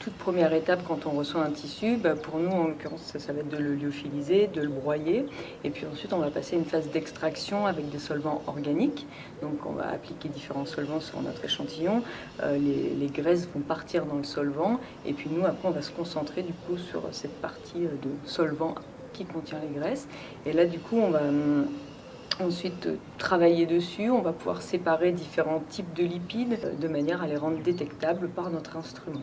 Toute première étape quand on reçoit un tissu, bah, pour nous en l'occurrence ça, va être de le lyophiliser, de le broyer et puis ensuite on va passer une phase d'extraction avec des solvants organiques. Donc on va appliquer différents solvants sur notre échantillon, euh, les, les, graisses vont partir dans le solvant et puis nous après on va se concentrer du coup sur cette partie euh, de solvant qui contient les graisses et là du coup on va hum, ensuite travailler dessus, on va pouvoir séparer différents types de lipides euh, de manière à les rendre détectables par notre instrument.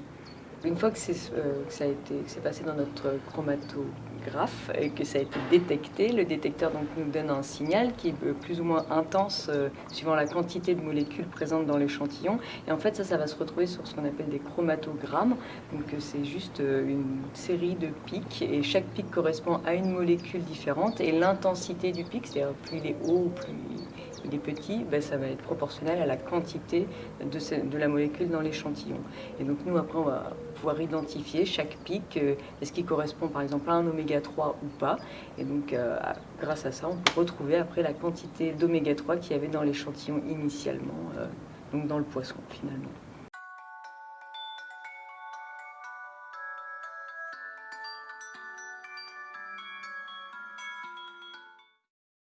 Une fois que c'est euh, passé dans notre chromatographe et que ça a été détecté, le détecteur donc, nous donne un signal qui est euh, plus ou moins intense euh, suivant la quantité de molécules présentes dans l'échantillon. Et en fait, ça, ça va se retrouver sur ce qu'on appelle des chromatogrammes. Donc c'est juste une série de pics et chaque pic correspond à une molécule différente et l'intensité du pic, c'est-à-dire plus il est haut, plus il est petit, ben, ça va être proportionnel à la quantité de, de la molécule dans l'échantillon. Et donc nous, après, on va pouvoir identifier chaque pic, euh, est-ce qu'il correspond par exemple à un oméga 3 ou pas. Et donc euh, grâce à ça, on peut retrouver après la quantité d'oméga 3 qu'il y avait dans l'échantillon initialement, euh, donc dans le poisson finalement.